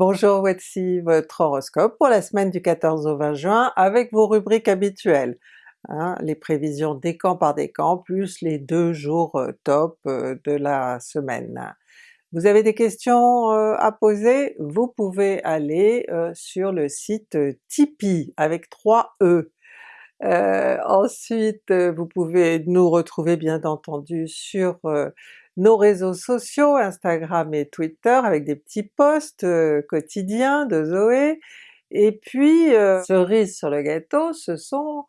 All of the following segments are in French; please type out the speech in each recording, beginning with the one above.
Bonjour, voici votre horoscope pour la semaine du 14 au 20 juin avec vos rubriques habituelles. Hein, les prévisions décan par décan plus les deux jours euh, top euh, de la semaine. Vous avez des questions euh, à poser? Vous pouvez aller sur le site Tipeee avec 3 E. ensuite vous pouvez nous retrouver bien entendu sur nos réseaux sociaux, Instagram et Twitter avec des petits posts euh, quotidiens de Zoé, et puis euh, cerise sur le gâteau, ce sont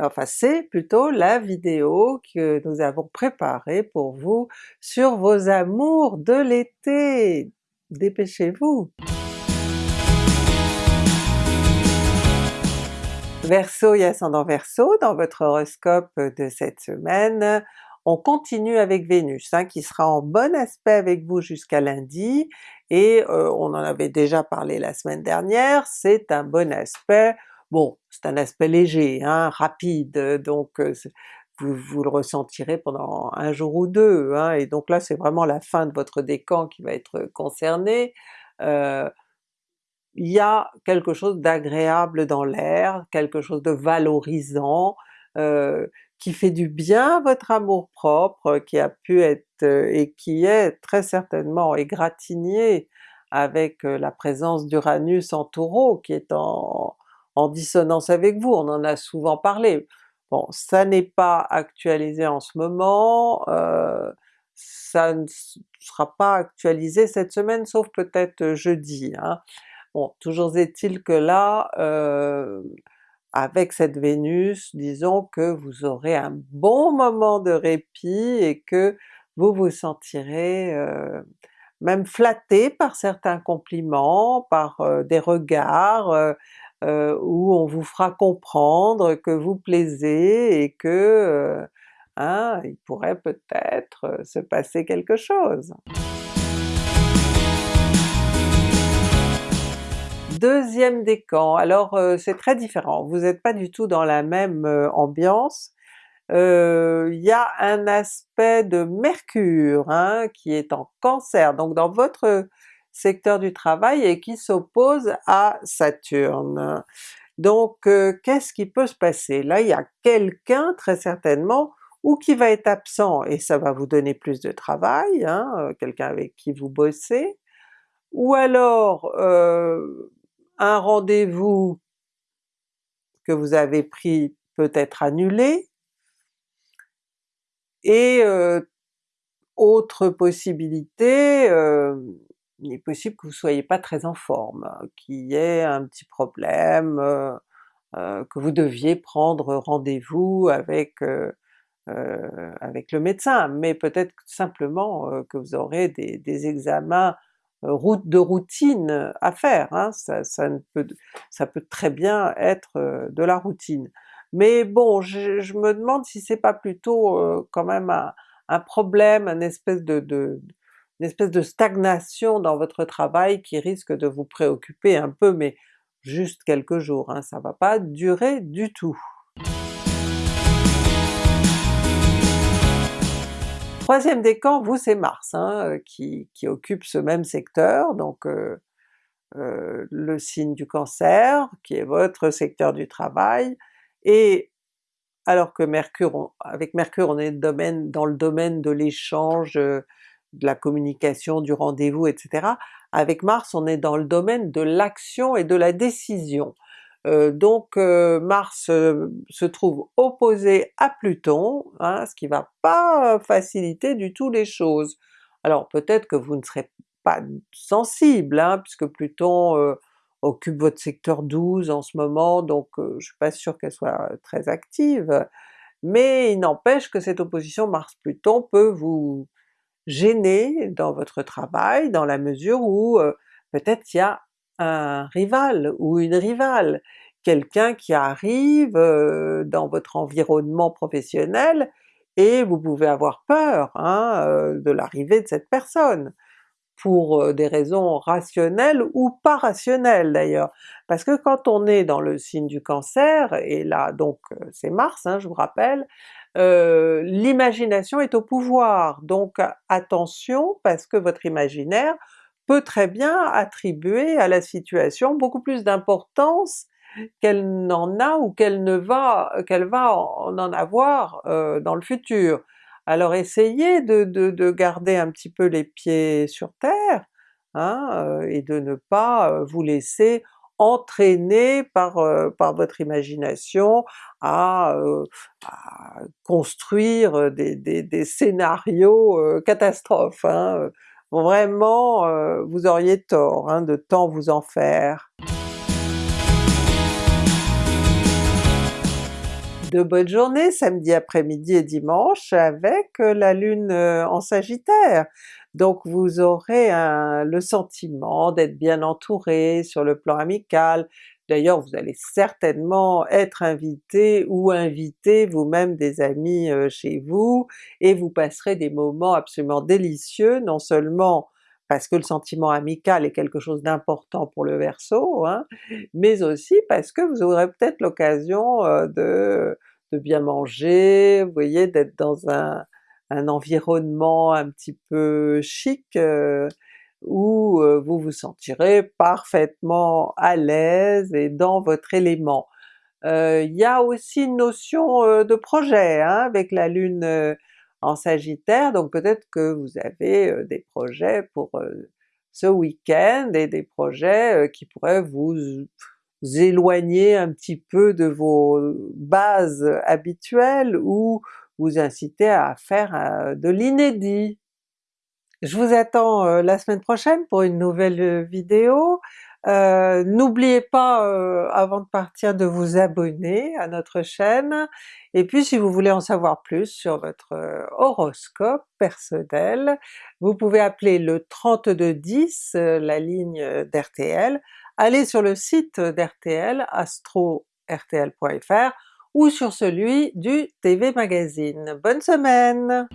enfin c'est plutôt la vidéo que nous avons préparée pour vous sur vos amours de l'été! Dépêchez-vous! Verseau et ascendant Verseau, dans votre horoscope de cette semaine, on continue avec Vénus, hein, qui sera en bon aspect avec vous jusqu'à lundi, et euh, on en avait déjà parlé la semaine dernière, c'est un bon aspect, bon c'est un aspect léger, hein, rapide, donc euh, vous, le ressentirez pendant un jour ou deux, hein, et donc là c'est vraiment la fin de votre décan qui va être concernée. Euh, il y a quelque chose d'agréable dans l'air, quelque chose de valorisant, qui fait du bien à votre amour propre, qui a pu être euh, et qui est très certainement égratigné avec euh, la présence d'Uranus en Taureau qui est en, dissonance avec vous, on en a souvent parlé. Bon, ça n'est pas actualisé en ce moment, euh, ça ne sera pas actualisé cette semaine sauf peut-être jeudi. Hein. Bon, toujours est-il que là, avec cette Vénus, disons que vous aurez un bon moment de répit et que vous vous sentirez euh, même flatté par certains compliments, par euh, des regards euh, où on vous fera comprendre que vous plaisez et que hein, il pourrait peut-être se passer quelque chose. Deuxième décan, alors euh, c'est très différent, vous n'êtes pas du tout dans la même euh, ambiance. Euh, il y a un aspect de Mercure hein, qui est en Cancer, donc dans votre secteur du travail et qui s'oppose à Saturne. Donc qu'est-ce qui peut se passer? Là il y a quelqu'un très certainement ou qui va être absent et ça va vous donner plus de travail, hein, quelqu'un avec qui vous bossez, ou alors un rendez-vous que vous avez pris peut être annulé, et euh, autre possibilité, euh, il est possible que vous soyez pas très en forme, qu'il y ait un petit problème, euh, que vous deviez prendre rendez-vous avec avec le médecin, mais peut-être simplement que vous aurez des, examens route de routine à faire, hein, ça, peut, très bien être euh, de la routine. Mais bon, je, me demande si c'est pas plutôt euh, quand même un, problème, une espèce de, de, une espèce de stagnation dans votre travail qui risque de vous préoccuper un peu, mais juste quelques jours, hein, ça va pas durer du tout. Troisième décan, vous c'est Mars hein, euh, qui, occupe ce même secteur, donc euh, euh, le signe du Cancer, qui est votre secteur du travail, et alors que Mercure, avec Mercure on est dans le domaine de l'échange, de la communication, du rendez-vous, etc. Avec Mars on est dans le domaine de l'action et de la décision. Euh, donc euh, Mars euh, se trouve opposé à Pluton, hein, ce qui va pas faciliter du tout les choses. Alors peut-être que vous ne serez pas sensible, hein, puisque Pluton occupe votre secteur 12 en ce moment, donc je suis pas sûr qu'elle soit très active, mais il n'empêche que cette opposition Mars-Pluton peut vous gêner dans votre travail, dans la mesure où peut-être il y a un rival ou une rivale, quelqu'un qui arrive euh, dans votre environnement professionnel et vous pouvez avoir peur hein, euh, de l'arrivée de cette personne, pour euh, des raisons rationnelles ou pas rationnelles d'ailleurs. Parce que quand on est dans le signe du Cancer, et là donc c'est Mars, hein, je vous rappelle, l'imagination est au pouvoir, donc attention parce que votre imaginaire peut très bien attribuer à la situation beaucoup plus d'importance qu'elle n'en a ou qu'elle ne va qu'elle va en avoir euh, dans le futur. Alors essayez de, de, garder un petit peu les pieds sur terre, hein, euh, et de ne pas euh, vous laisser entraîner par, par votre imagination à, construire des, des, scénarios catastrophes. Hein. Vraiment, vous auriez tort hein, de tant vous en faire. de bonnes journées samedi après-midi et dimanche avec euh, la Lune euh, en Sagittaire. Donc vous aurez le sentiment d'être bien entouré sur le plan amical, D'ailleurs vous allez certainement être invité ou inviter vous-même des amis euh, chez vous, et vous passerez des moments absolument délicieux, non seulement parce que le sentiment amical est quelque chose d'important pour le Verseau, hein, mais aussi parce que vous aurez peut-être l'occasion de de bien manger, vous voyez, d'être dans un, environnement un petit peu chic, euh, où euh, vous vous sentirez parfaitement à l'aise et dans votre élément. Euh, il y a aussi une notion de projet hein, avec la Lune en Sagittaire, donc peut-être que vous avez des projets pour ce week-end et des projets qui pourraient vous éloigner un petit peu de vos bases habituelles ou vous inciter à faire euh, de l'inédit. Je vous attends euh, la semaine prochaine pour une nouvelle euh, vidéo. N'oubliez pas avant de partir de vous abonner à notre chaîne, et puis si vous voulez en savoir plus sur votre horoscope personnel, vous pouvez appeler le 3210, la ligne d'RTL, allez sur le site d'RTL, astro-rtl.fr ou sur celui du TV Magazine. Bonne semaine!